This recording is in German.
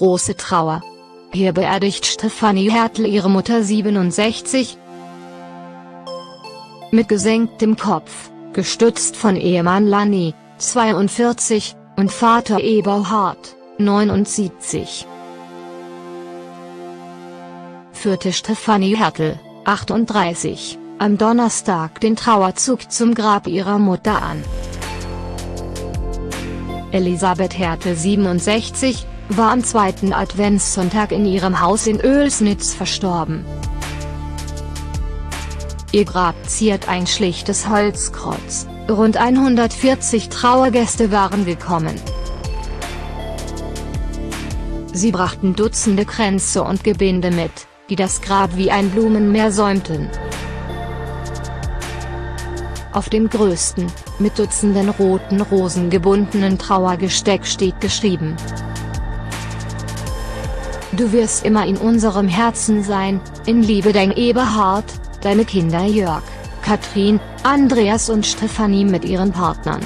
große Trauer. Hier beerdigt Stefanie Hertel ihre Mutter 67. Mit gesenktem Kopf, gestützt von Ehemann Lanny, 42, und Vater Eberhard, 79. Führte Stefanie Hertel, 38, am Donnerstag den Trauerzug zum Grab ihrer Mutter an. Elisabeth Hertel 67, war am zweiten Adventssonntag in ihrem Haus in Oelsnitz verstorben. Ihr Grab ziert ein schlichtes Holzkreuz, rund 140 Trauergäste waren gekommen. Sie brachten Dutzende Kränze und Gebinde mit, die das Grab wie ein Blumenmeer säumten. Auf dem größten, mit Dutzenden roten Rosen gebundenen Trauergesteck steht geschrieben. Du wirst immer in unserem Herzen sein, in Liebe dein Eberhard, deine Kinder Jörg, Katrin, Andreas und Stefanie mit ihren Partnern.